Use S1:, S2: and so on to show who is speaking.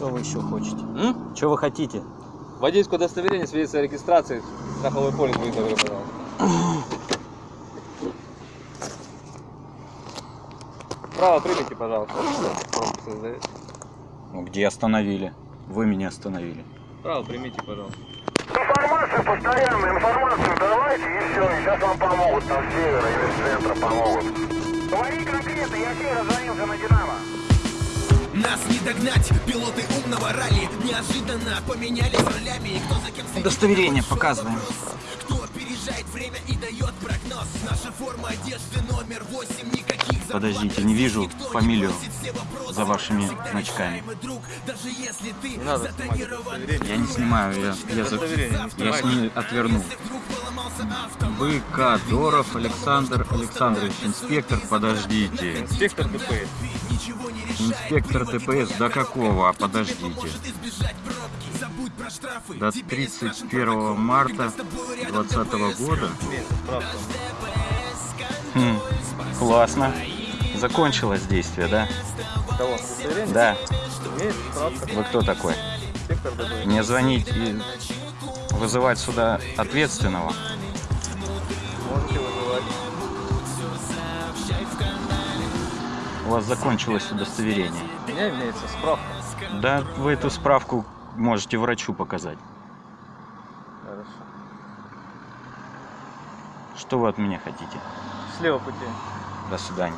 S1: Что вы еще хотите?
S2: М?
S1: Что вы хотите?
S2: Водительское удостоверение, свидетельство о регистрации, страховой полис будет добро, пожалуйста. Право примите, пожалуйста.
S1: Ну, где остановили? Вы меня остановили.
S2: Право примите, пожалуйста.
S3: Информацию постоянно, информацию давайте и все, сейчас вам помогут, там с севера или с центра помогут. Говори конкретно, я севера звонился на Динамо.
S4: Нас не догнать, пилоты умного ралли Неожиданно поменялись ролями кто за кем следит,
S1: Удостоверение показываем.
S4: вопрос. Кто опережает время и дает прогноз Наша форма одежды номер 8 Никаких
S1: Подождите, не вижу
S4: Никто не
S1: фамилию
S4: вопросы.
S1: за вашими
S4: Всегда
S1: значками.
S4: друг, даже если ты
S2: Не надо снимать.
S1: Я не снимаю, я, я, за-
S2: не
S1: я с ней отверну.
S4: Если вдруг
S1: БК Доров Александр Александрович, инспектор, подождите.
S2: Инспектор ДПС.
S1: Инспектор ДПС, до какого? А подождите. До
S4: Тебе не страшен
S1: 31 марта 2020 года. Хм, классно. Закончилось действие, да? Да. Вы кто такой? Мне звонить и вызывать сюда ответственного?
S2: Можете вызывать.
S1: У вас закончилось удостоверение.
S2: У меня имеется справка.
S1: Да, вы эту справку можете врачу показать.
S2: Хорошо.
S1: Что вы от меня хотите?
S2: Слева пути.
S1: До свидания.